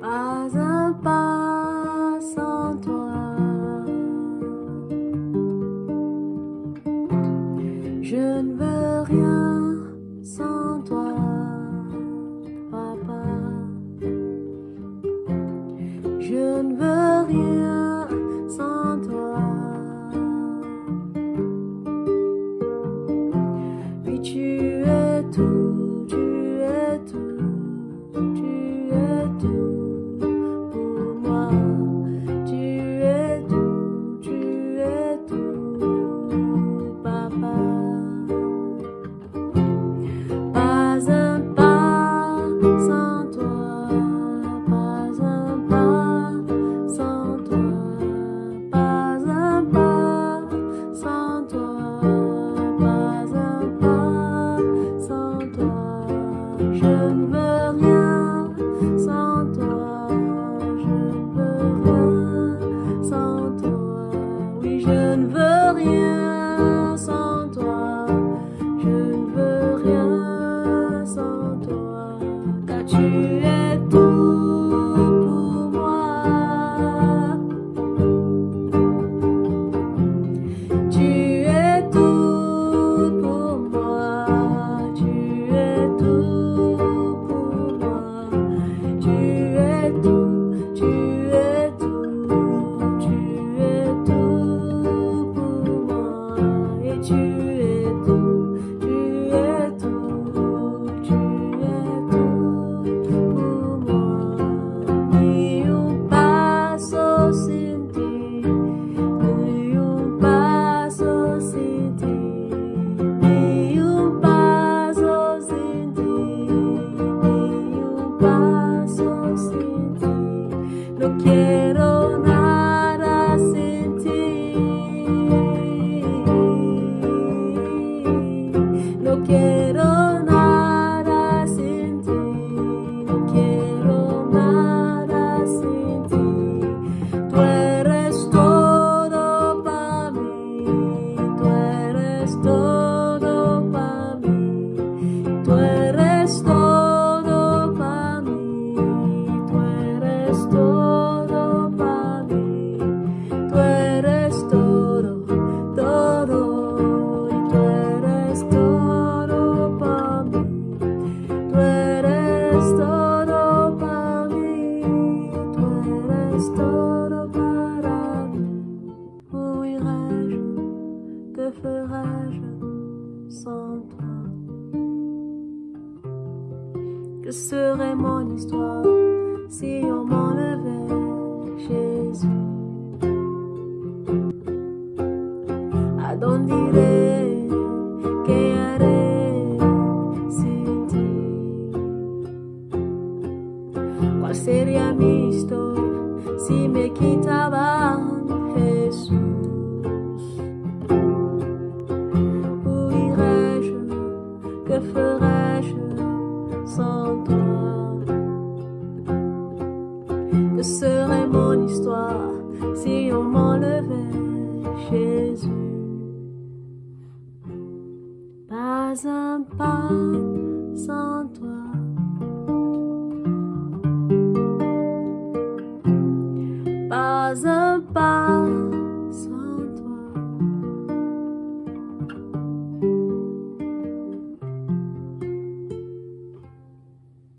Pas un pas sans toi. Je ne veux rien sans toi. no quiero nada sin ti. No quiero ferais-je sans toi? Que serait mon histoire si on m'enlevait Jésus? À dónde iré Que haré sin ti Qual sería mi historia si me que ferais-je sans toi? Que serait mon histoire si on m'enlevait Jésus? Pas un pas sans toi. Pas un pas